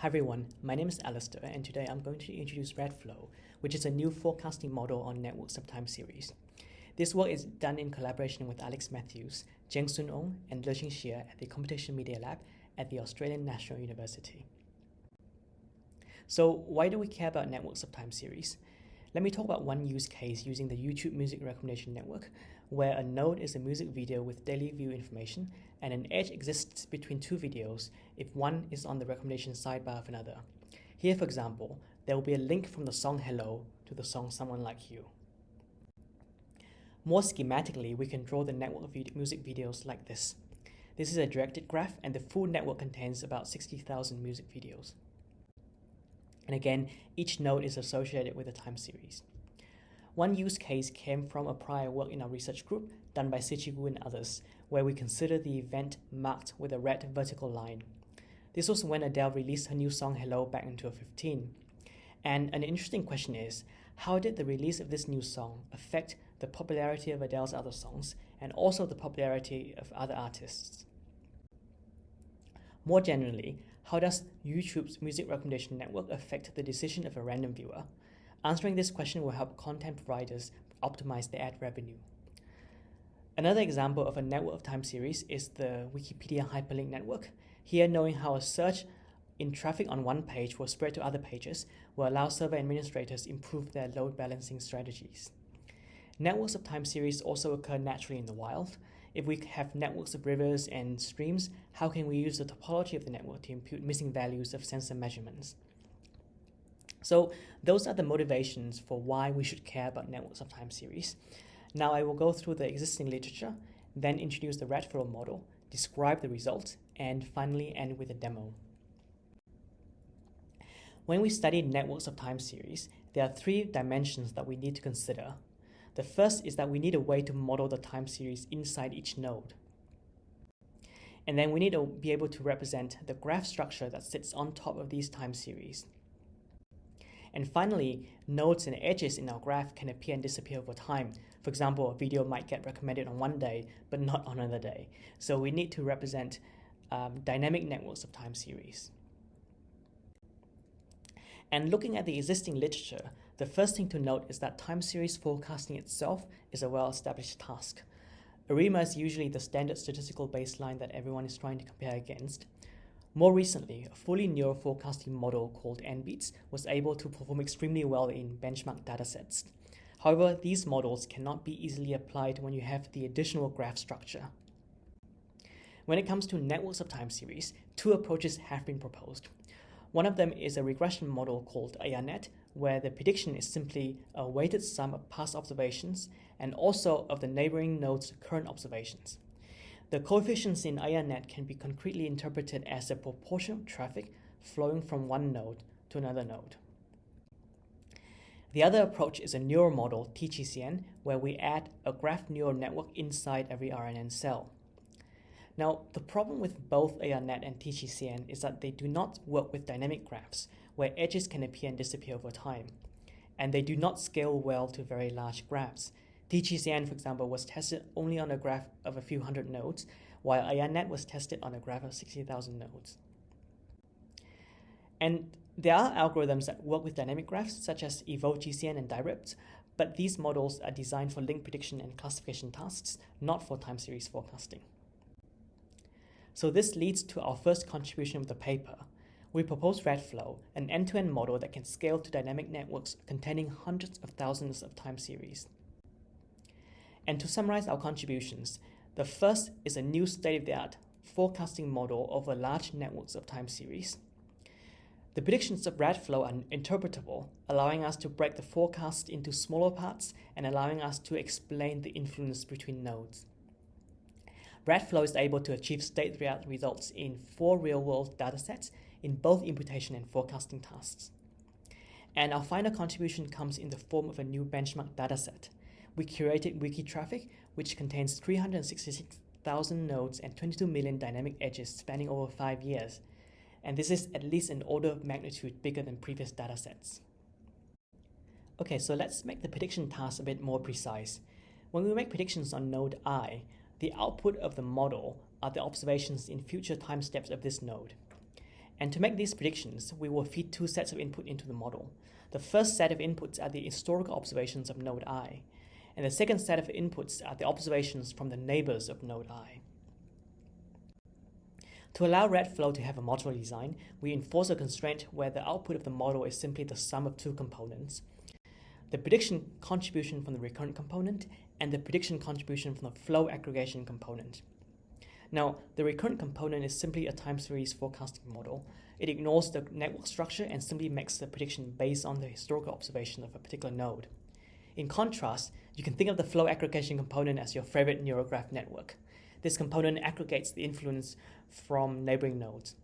Hi everyone, my name is Alasdair and today I'm going to introduce RADFlow, which is a new forecasting model on networks of time series. This work is done in collaboration with Alex Matthews, Cheng Soon Ong, and Lexing Xie at the Computation Media Lab at the Australian National University. So why do we care about networks of time series? Let me talk about one use case using the YouTube Music Recommendation Network, where a node is a music video with daily view information and an edge exists between two videos if one is on the recommendation sidebar of another. Here, for example, there will be a link from the song Hello to the song Someone Like You. More schematically, we can draw the network of music videos like this. This is a directed graph and the full network contains about 60,000 music videos. And again, each node is associated with a time series. One use case came from a prior work in our research group done by Siqi Wu and others, where we consider the event marked with a red vertical line. This was when Adele released her new song Hello back in 2015. And an interesting question is, how did the release of this new song affect the popularity of Adele's other songs and also the popularity of other artists? More generally, how does YouTube's music recommendation network affect the decision of a random viewer? Answering this question will help content providers optimize their ad revenue. Another example of a network of time series is the Wikipedia hyperlink network. Here, knowing how a search in traffic on one page will spread to other pages will allow server administrators improve their load balancing strategies. Networks of time series also occur naturally in the wild. If we have networks of rivers and streams, how can we use the topology of the network to impute missing values of sensor measurements? So those are the motivations for why we should care about networks of time series. Now I will go through the existing literature, then introduce the RADFlow model, describe the results, and finally end with a demo. When we study networks of time series, there are three dimensions that we need to consider the first is that we need a way to model the time series inside each node. And then we need to be able to represent the graph structure that sits on top of these time series. And finally, nodes and edges in our graph can appear and disappear over time. For example, a video might get recommended on one day, but not on another day. So we need to represent um, dynamic networks of time series. And looking at the existing literature, the first thing to note is that time series forecasting itself is a well-established task. ARIMA is usually the standard statistical baseline that everyone is trying to compare against. More recently, a fully neural forecasting model called NBEATS was able to perform extremely well in benchmark datasets. However, these models cannot be easily applied when you have the additional graph structure. When it comes to networks of time series, two approaches have been proposed. One of them is a regression model called ARNet, where the prediction is simply a weighted sum of past observations and also of the neighboring node's current observations. The coefficients in ARNet can be concretely interpreted as the proportion of traffic flowing from one node to another node. The other approach is a neural model, TGCN, where we add a graph neural network inside every RNN cell. Now, the problem with both ARNet and TGCN is that they do not work with dynamic graphs, where edges can appear and disappear over time. And they do not scale well to very large graphs. TGCN, for example, was tested only on a graph of a few hundred nodes, while ARNet was tested on a graph of 60,000 nodes. And there are algorithms that work with dynamic graphs, such as EvolveGCN and DyRep, but these models are designed for link prediction and classification tasks, not for time series forecasting. So this leads to our first contribution of the paper. We propose RADFlow, an end-to-end -end model that can scale to dynamic networks containing hundreds of thousands of time series. And to summarize our contributions, the first is a new state-of-the-art forecasting model over large networks of time series. The predictions of RADFlow are interpretable, allowing us to break the forecast into smaller parts and allowing us to explain the influence between nodes. RADFlow is able to achieve state-of-the-art results in four real-world datasets in both imputation and forecasting tasks. And our final contribution comes in the form of a new benchmark dataset. We curated Wikitraffic, which contains 366,000 nodes and 22 million dynamic edges spanning over five years. And this is at least an order of magnitude bigger than previous datasets. Okay, so let's make the prediction task a bit more precise. When we make predictions on node i, the output of the model are the observations in future time steps of this node. And to make these predictions, we will feed two sets of input into the model. The first set of inputs are the historical observations of node i, and the second set of inputs are the observations from the neighbors of node i. To allow RADFlow to have a modular design, we enforce a constraint where the output of the model is simply the sum of two components, the prediction contribution from the recurrent component and the prediction contribution from the flow aggregation component. Now, the recurrent component is simply a time series forecasting model. It ignores the network structure and simply makes the prediction based on the historical observation of a particular node. In contrast, you can think of the flow aggregation component as your favorite neural graph network. This component aggregates the influence from neighboring nodes.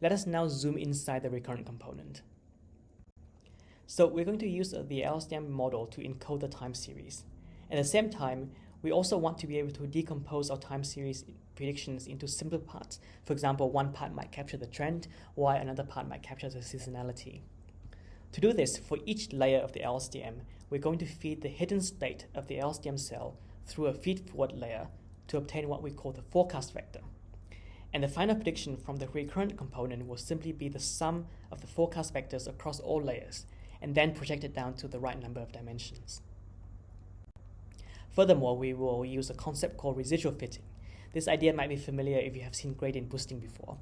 Let us now zoom inside the recurrent component. So we're going to use the LSTM model to encode the time series. At the same time, we also want to be able to decompose our time series predictions into simpler parts. For example, one part might capture the trend, while another part might capture the seasonality. To do this, for each layer of the LSTM, we're going to feed the hidden state of the LSTM cell through a feed-forward layer to obtain what we call the forecast vector. And the final prediction from the recurrent component will simply be the sum of the forecast vectors across all layers, and then project it down to the right number of dimensions. Furthermore, we will use a concept called residual fitting. This idea might be familiar if you have seen gradient boosting before.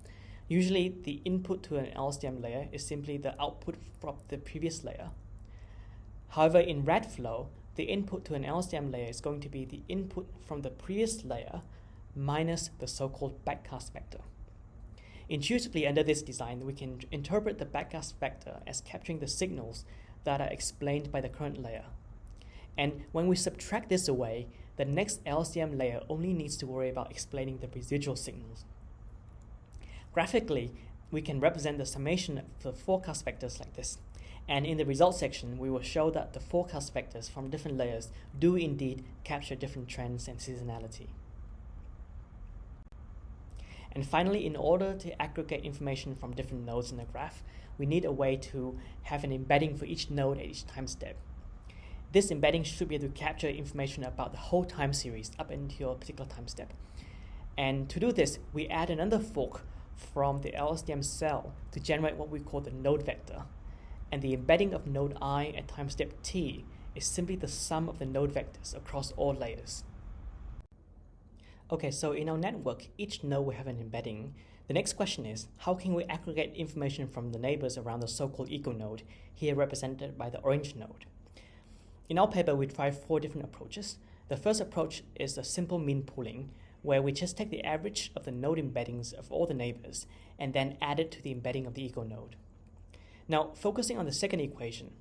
Usually, the input to an LSTM layer is simply the output from the previous layer. However, in RADFlow, the input to an LSTM layer is going to be the input from the previous layer minus the so-called backcast vector. Intuitively, under this design, we can interpret the backcast vector as capturing the signals that are explained by the current layer. And when we subtract this away, the next LSTM layer only needs to worry about explaining the residual signals. Graphically, we can represent the summation of the forecast vectors like this. And in the results section, we will show that the forecast vectors from different layers do indeed capture different trends and seasonality. And finally, in order to aggregate information from different nodes in the graph, we need a way to have an embedding for each node at each time step. This embedding should be able to capture information about the whole time series up until a particular time step. And to do this, we add another fork from the LSTM cell to generate what we call the node vector. And the embedding of node i at time step t is simply the sum of the node vectors across all layers. Okay, so in our network, each node will have an embedding. The next question is, how can we aggregate information from the neighbors around the so-called ego-node, here represented by the orange node? In our paper, we tried four different approaches. The first approach is a simple mean pooling, where we just take the average of the node embeddings of all the neighbors and then add it to the embedding of the ego-node. Now, focusing on the second equation,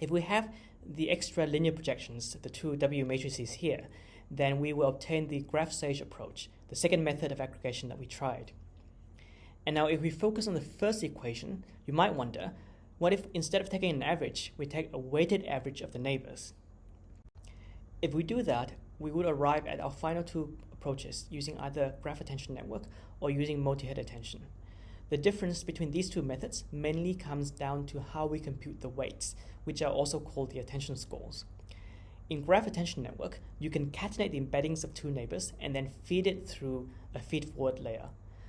if we have the extra linear projections, the two W matrices here, then we will obtain the GraphSage approach, the second method of aggregation that we tried. And now if we focus on the first equation, you might wonder, what if instead of taking an average, we take a weighted average of the neighbors? If we do that, we would arrive at our final two approaches using either graph attention network or using multi-head attention. The difference between these two methods mainly comes down to how we compute the weights, which are also called the attention scores. In graph attention network, you can concatenate the embeddings of two neighbors and then feed it through a feed-forward layer.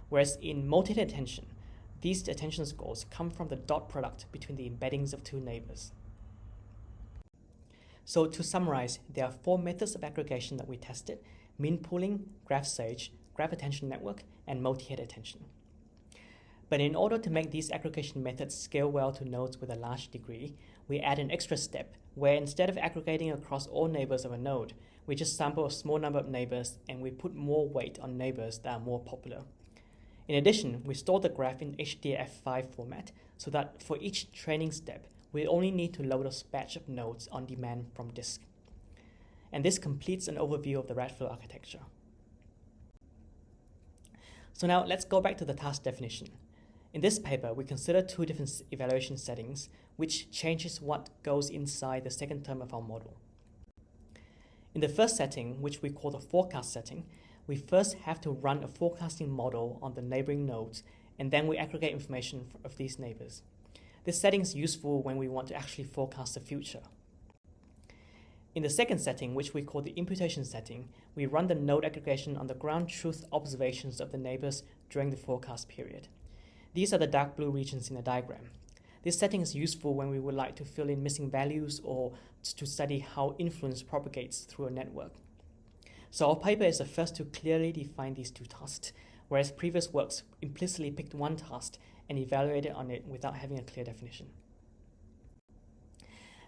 Whereas in multi-head attention, these attention scores come from the dot product between the embeddings of two neighbors. So to summarize, there are four methods of aggregation that we tested, mean pooling, GraphSage, graph attention network, and multi-head attention. But in order to make these aggregation methods scale well to nodes with a large degree, we add an extra step where instead of aggregating across all neighbors of a node, we just sample a small number of neighbors and we put more weight on neighbors that are more popular. In addition, we store the graph in HDF5 format so that for each training step, we only need to load a batch of nodes on demand from disk. And this completes an overview of the RADFlow architecture. So now let's go back to the task definition. In this paper, we consider two different evaluation settings, which changes what goes inside the second term of our model. In the first setting, which we call the forecast setting, we first have to run a forecasting model on the neighboring nodes, and then we aggregate information of these neighbors. This setting is useful when we want to actually forecast the future. In the second setting, which we call the imputation setting, we run the node aggregation on the ground truth observations of the neighbors during the forecast period. These are the dark blue regions in the diagram. This setting is useful when we would like to fill in missing values or to study how influence propagates through a network. So our paper is the first to clearly define these two tasks, whereas previous works implicitly picked one task and evaluated on it without having a clear definition.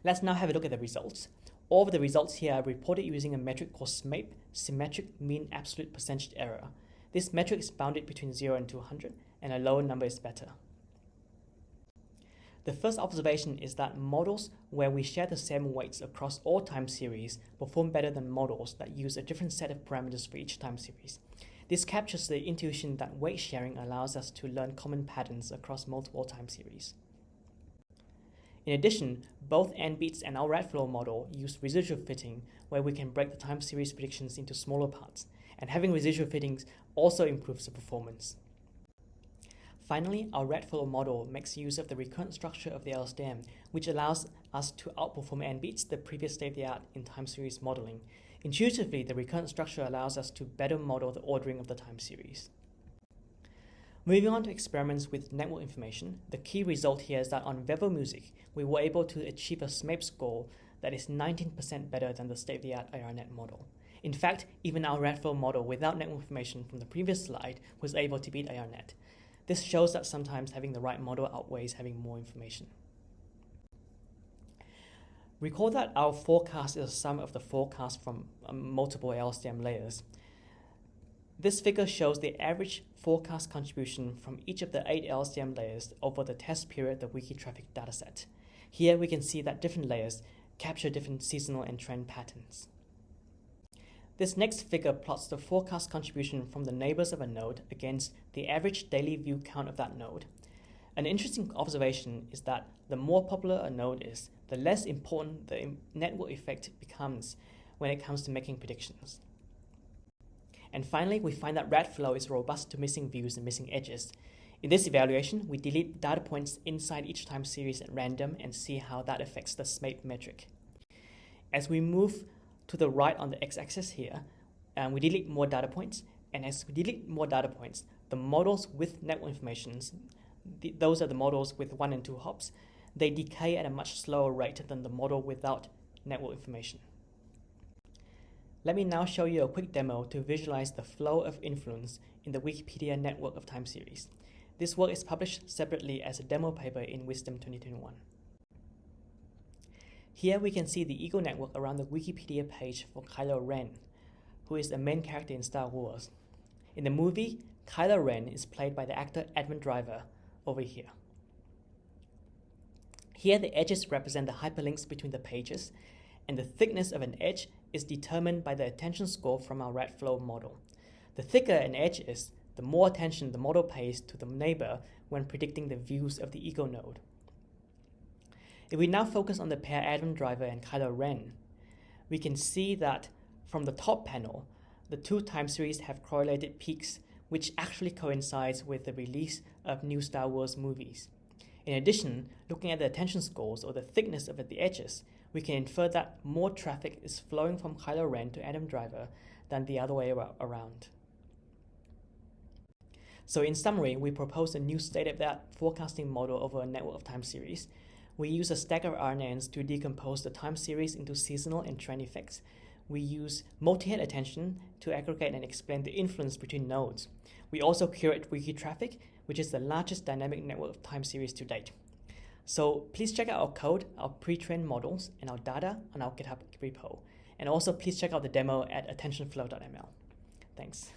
Let's now have a look at the results. All of the results here are reported using a metric called SMAPE, Symmetric Mean Absolute Percentage Error. This metric is bounded between 0 and 200, and a lower number is better. The first observation is that models where we share the same weights across all time series perform better than models that use a different set of parameters for each time series. This captures the intuition that weight sharing allows us to learn common patterns across multiple time series. In addition, both NBEATS and our RADFlow model use residual fitting where we can break the time series predictions into smaller parts, and having residual fittings also improves the performance. Finally, our RADFlow model makes use of the recurrent structure of the LSTM, which allows us to outperform NBEATS, the previous state-of-the-art in time series modeling. Intuitively, the recurrent structure allows us to better model the ordering of the time series. Moving on to experiments with network information, the key result here is that on Vevo Music, we were able to achieve a SMAPE score that is 19% better than the state-of-the-art ARNet model. In fact, even our RADFlow model without network information from the previous slide was able to beat ARNet. This shows that sometimes having the right model outweighs having more information. Recall that our forecast is a sum of the forecast from um, multiple LSTM layers. This figure shows the average forecast contribution from each of the eight LSTM layers over the test period of the Wikitraffic dataset. Here we can see that different layers capture different seasonal and trend patterns. This next figure plots the forecast contribution from the neighbors of a node against the average daily view count of that node. An interesting observation is that the more popular a node is, the less important the network effect becomes when it comes to making predictions. And finally, we find that RADFlow is robust to missing views and missing edges. In this evaluation, we delete data points inside each time series at random and see how that affects the SMAPE metric. As we move to the right on the x-axis here, and we delete more data points. And as we delete more data points, the models with network information, the, those are the models with one and two hops, they decay at a much slower rate than the model without network information. Let me now show you a quick demo to visualize the flow of influence in the Wikipedia network of time series. This work is published separately as a demo paper in WSDM 2021. Here we can see the ego network around the Wikipedia page for Kylo Ren, who is the main character in Star Wars. In the movie, Kylo Ren is played by the actor Adam Driver over here. Here the edges represent the hyperlinks between the pages, and the thickness of an edge is determined by the attention score from our RADFlow model. The thicker an edge is, the more attention the model pays to the neighbor when predicting the views of the ego node. If we now focus on the pair Adam Driver and Kylo Ren, we can see that from the top panel, the two time series have correlated peaks which actually coincides with the release of new Star Wars movies. In addition, looking at the attention scores or the thickness of the edges, we can infer that more traffic is flowing from Kylo Ren to Adam Driver than the other way around. So in summary, we propose a new state-of-the-art forecasting model over a network of time series we use a stack of RNNs to decompose the time series into seasonal and trend effects. We use multi-head attention to aggregate and explain the influence between nodes. We also curate Wikitraffic, which is the largest dynamic network of time series to date. So please check out our code, our pre-trained models, and our data on our GitHub repo. And also please check out the demo at attentionflow.ml. Thanks.